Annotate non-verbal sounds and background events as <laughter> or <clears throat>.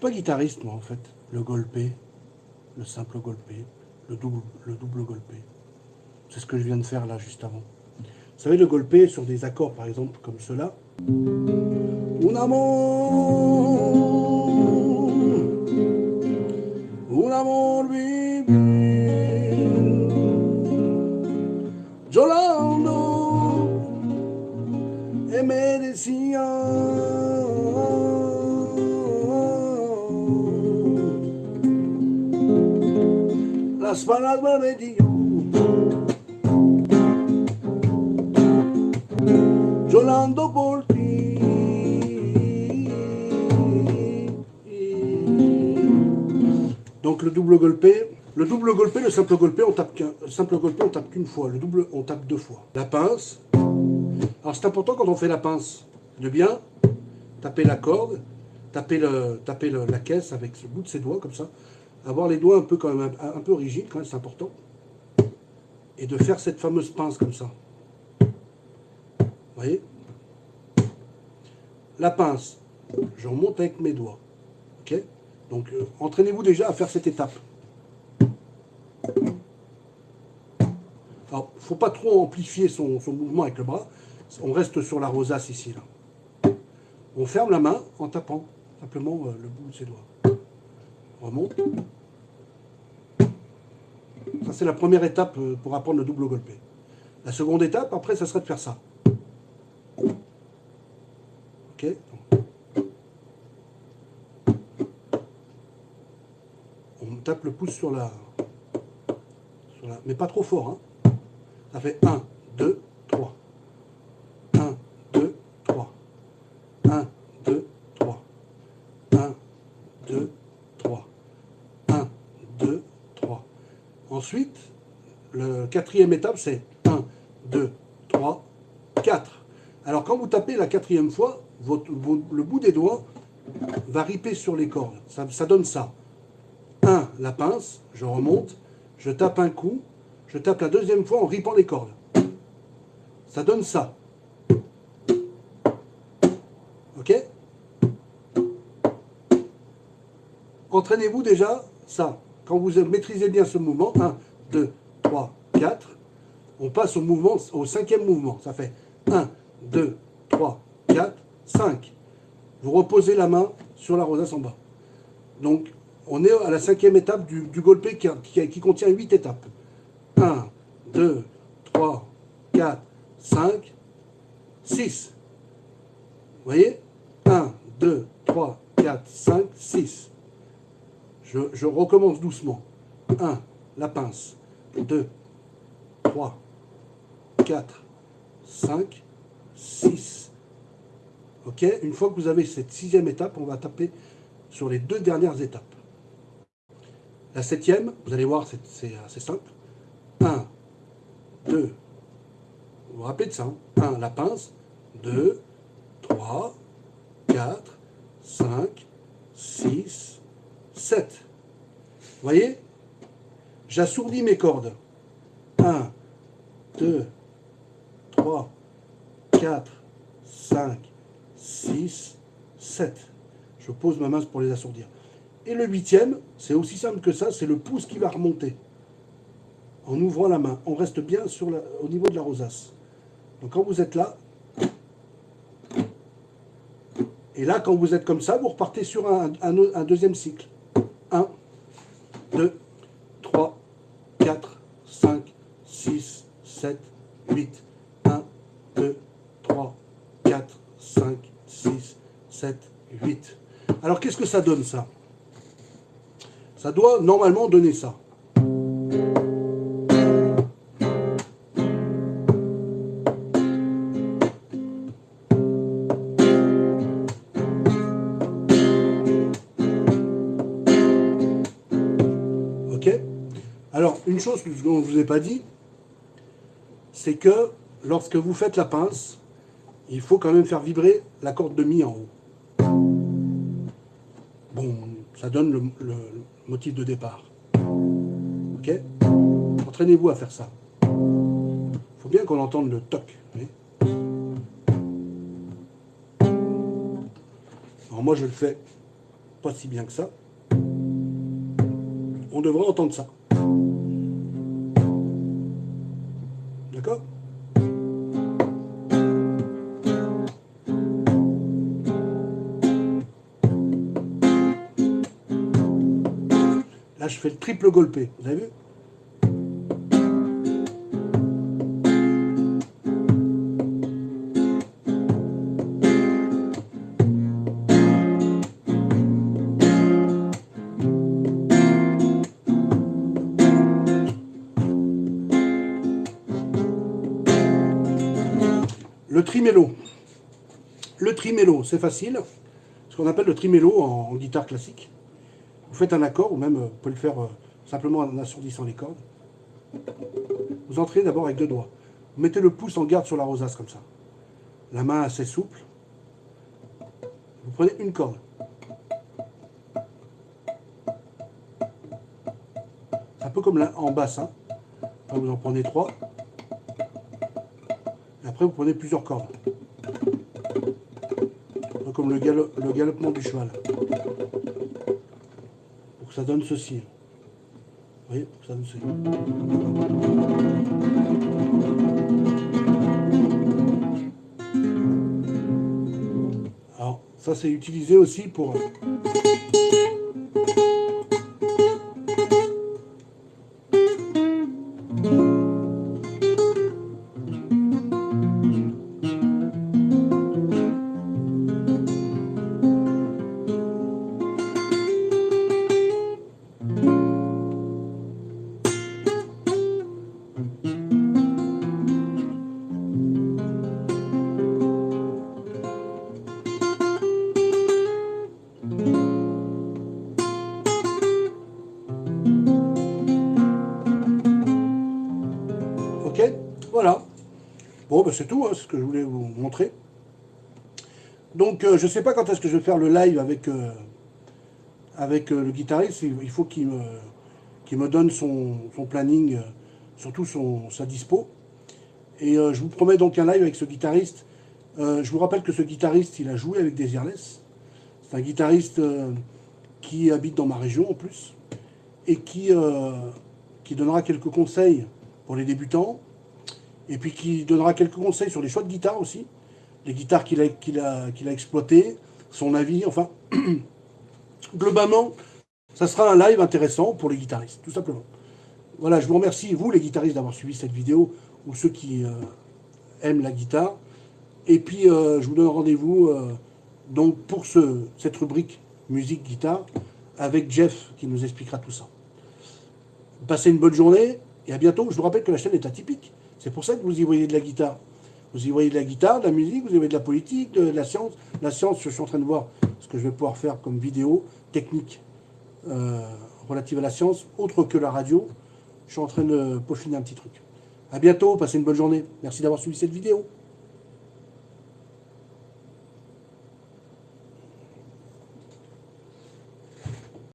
pas guitariste, moi, en fait. Le golpé, le simple golpé, le double, le double golpé. C'est ce que je viens de faire là, juste avant. Vous savez, le golpé sur des accords, par exemple, comme cela. Amor, Donc le double golpé, le double golpé, le simple golpé, on tape qu'un, le simple golpé, on tape qu'une fois. Le double, on tape deux fois. La pince. Alors c'est important quand on fait la pince de bien taper la corde, taper, le, taper la caisse avec le bout de ses doigts comme ça, avoir les doigts un peu quand même un, peu rigides quand même, c'est important, et de faire cette fameuse pince comme ça. Vous voyez? La pince, je remonte avec mes doigts. Ok? Donc euh, entraînez-vous déjà à faire cette étape. Alors, faut pas trop amplifier son, son mouvement avec le bras. On reste sur la rosace ici. Là. On ferme la main en tapant simplement euh, le bout de ses doigts. Ça, c'est la première étape euh, pour apprendre le double golpé. La seconde étape, après, ça serait de faire ça. Ok On tape le pouce sur la, sur la- Mais pas trop fort. Hein. Ça fait 1, Ensuite, le quatrième étape, c'est 1, 2, 3, 4. Alors quand vous tapez la quatrième fois, le bout des doigts va riper sur les cordes. Ça, ça donne ça. 1, la pince, je remonte, je tape un coup, je tape la deuxième fois en ripant les cordes. Ça donne ça. Ok? Entraînez-vous déjà ça. Quand vous maîtrisez bien ce mouvement, 1, 2, 3, 4, on passe au mouvement, au cinquième mouvement. Ça fait 1, 2, 3, 4, 5. Vous reposez la main sur la rosace en bas. Donc, on est à la cinquième étape du, du golpé qui, contient 8 étapes. 1, 2, 3, 4, 5, 6. Vous voyez? 1, 2, 3, 4, 5, 6. Je, recommence doucement. 1, la pince. 2, 3, 4, 5, 6. Ok Une fois que vous avez cette sixième étape, on va taper sur les deux dernières étapes. La septième, vous allez voir, c'est- assez simple. 1, 2, vous vous rappelez de ça 1, la pince. 2, 3, 4, 5, 6, 7. Vous voyez? J'assourdis mes cordes. 1, 2, 3, 4, 5, 6, 7. Je pose ma main pour les assourdir. Et le huitième, c'est aussi simple que ça, c'est le pouce qui va remonter. En ouvrant la main. On reste bien au niveau de la rosace. Donc quand vous êtes là, et là quand vous êtes comme ça, vous repartez sur un deuxième cycle. 1, 2, 3, 4, 5, 6, 7, 8. 1, 2, 3, 4, 5, 6, 7, 8. Alors qu'est-ce que ça donne ça? Ça doit normalement donner ça. Une chose que je ne vous ai pas dit, c'est que lorsque vous faites la pince, il faut quand même faire vibrer la corde de mi en haut. Bon, ça donne le, motif de départ. Ok? Entraînez-vous à faire ça. Il faut bien qu'on entende le toc. Alors moi je le fais pas si bien que ça. On devrait entendre ça. Là, je fais le triple golpé. Vous avez vu Le trimélo. Le trimélo, c'est facile. Ce qu'on appelle le trimélo en, guitare classique. Vous faites un accord, ou même euh, vous pouvez le faire euh, simplement en assourdissant les cordes. Vous entrez d'abord avec deux doigts. Vous mettez le pouce en garde sur la rosace comme ça. La main assez souple. Vous prenez une corde. Un peu comme en bassin. vous en prenez trois. Après, vous prenez plusieurs cordes. Comme le, le galopement du cheval. Pour que ça donne ceci. Vous voyez Pour que ça donne ceci. Alors, ça c'est utilisé aussi pour... Bon, ben c'est tout, hein, ce que je voulais vous montrer. Donc, euh, je ne sais pas quand est-ce que je vais faire le live avec, euh, euh, le guitariste. Il faut qu'il me, donne son, planning, surtout son, sa dispo. Et je vous promets donc un live avec ce guitariste. je vous rappelle que ce guitariste, il a joué avec Desireless. C'est un guitariste qui habite dans ma région en plus. Et qui donnera quelques conseils pour les débutants et puis qui donnera quelques conseils sur les choix de guitare aussi, les guitares qu'il a, a, a exploitées, son avis, enfin, <clears throat> globalement, ça sera un live intéressant pour les guitaristes, tout simplement. Voilà, je vous remercie, vous les guitaristes, d'avoir suivi cette vidéo, ou ceux qui euh, aiment la guitare. Et puis, euh, je vous donne rendez-vous euh, pour ce, cette rubrique musique-guitare avec Jeff qui nous expliquera tout ça. Passez une bonne journée et à bientôt. Je vous rappelle que la chaîne est atypique. C'est pour ça que vous y voyez de la guitare. Vous y voyez de la guitare, de la musique, vous y voyez de la politique, de la science. La science, je suis en train de voir ce que je vais pouvoir faire comme vidéo technique euh, relative à la science, autre que la radio. Je suis en train de peaufiner un petit truc. A bientôt, passez une bonne journée. Merci d'avoir suivi cette vidéo.